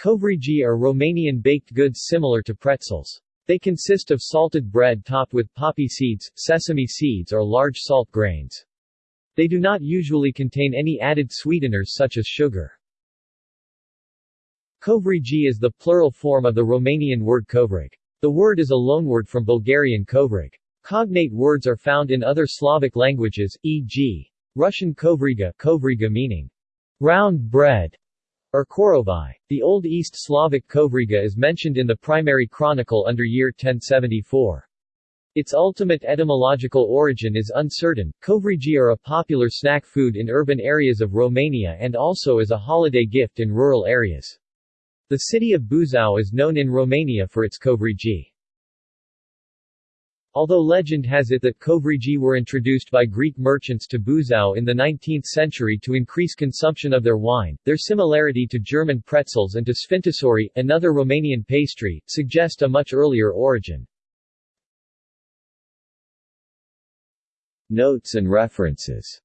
Covrigi are Romanian baked goods similar to pretzels. They consist of salted bread topped with poppy seeds, sesame seeds or large salt grains. They do not usually contain any added sweeteners such as sugar. Covrigi is the plural form of the Romanian word covrig. The word is a loanword from Bulgarian kovrig. Cognate words are found in other Slavic languages, e.g. Russian kovriga, kovriga meaning round bread, or korovai. The Old East Slavic kovriga is mentioned in the primary chronicle under year 1074. Its ultimate etymological origin is uncertain. Covrigi are a popular snack food in urban areas of Romania and also as a holiday gift in rural areas. The city of Buzău is known in Romania for its covrigi. Although legend has it that covrigi were introduced by Greek merchants to Buzău in the 19th century to increase consumption of their wine, their similarity to German pretzels and to sfințișori, another Romanian pastry, suggest a much earlier origin. Notes and references